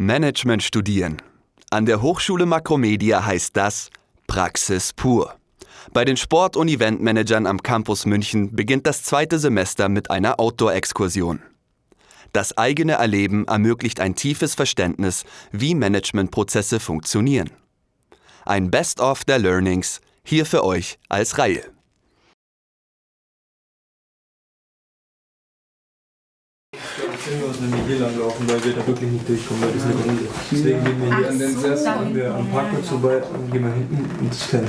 Management studieren. An der Hochschule Makromedia heißt das Praxis pur. Bei den Sport- und Eventmanagern am Campus München beginnt das zweite Semester mit einer Outdoor-Exkursion. Das eigene Erleben ermöglicht ein tiefes Verständnis, wie Managementprozesse funktionieren. Ein Best-of der Learnings hier für euch als Reihe. Wenn wir hier lang laufen, weil wir da wirklich nicht durchkommen, weil das ist eine Runde. Deswegen gehen wir hier an den Sessel, wenn wir am Parkplatz vorbei und gehen wir hinten ins Feld.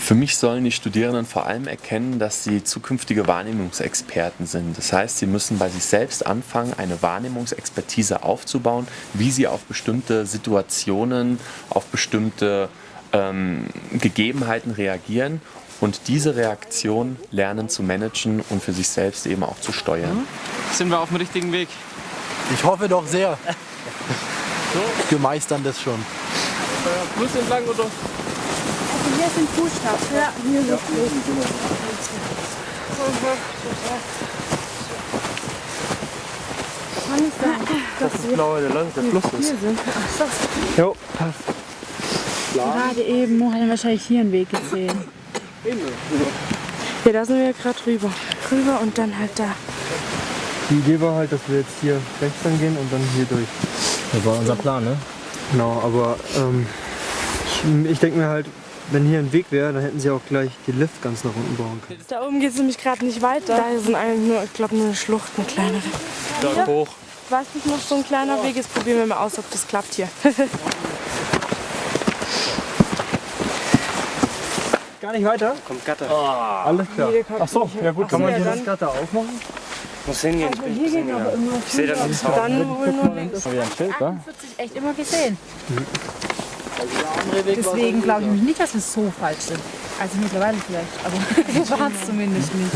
Für mich sollen die Studierenden vor allem erkennen, dass sie zukünftige Wahrnehmungsexperten sind. Das heißt, sie müssen bei sich selbst anfangen, eine Wahrnehmungsexpertise aufzubauen, wie sie auf bestimmte Situationen, auf bestimmte ähm, Gegebenheiten reagieren und diese Reaktion lernen zu managen und für sich selbst eben auch zu steuern. Sind wir auf dem richtigen Weg? Ich hoffe doch sehr. Wir meistern das schon. Fluss entlang oder? Also hier sind Fußstapfen. Ja, hier sind dass Das ist blau, der, Fluss ist. Jo, passt. Gerade eben hat er wahrscheinlich hier einen Weg gesehen. Ja, da sind wir gerade rüber. Rüber und dann halt da. Die Idee war halt, dass wir jetzt hier rechts lang gehen und dann hier durch. Das war unser Plan, ne? Genau, aber ähm, ich, ich denke mir halt, wenn hier ein Weg wäre, dann hätten sie auch gleich die Lift ganz nach unten bauen können. Da oben geht es nämlich gerade nicht weiter. Da sind eigentlich nur, ich glaube, eine Schlucht, eine kleinere. Da hoch. Was nicht noch so ein kleiner Weg ist, probieren wir mal aus, ob das klappt hier. Gar nicht weiter? Kommt Gatter. Alles klar. Ach so, ja gut, kann man ja, hier das Gatter aufmachen? Muss hingehen. Ich bin Hier geht aber immer Ich sehe das Haus. Dann wohl nur links. Haben wir ein Schild, da? 48 echt immer gesehen. Deswegen glaube ich nämlich nicht, dass wir so falsch sind. Also mittlerweile vielleicht, aber wir waren es zumindest nicht.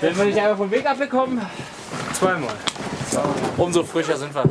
Wenn wir nicht einfach vom Weg abgekommen, zweimal. Umso frischer sind wir.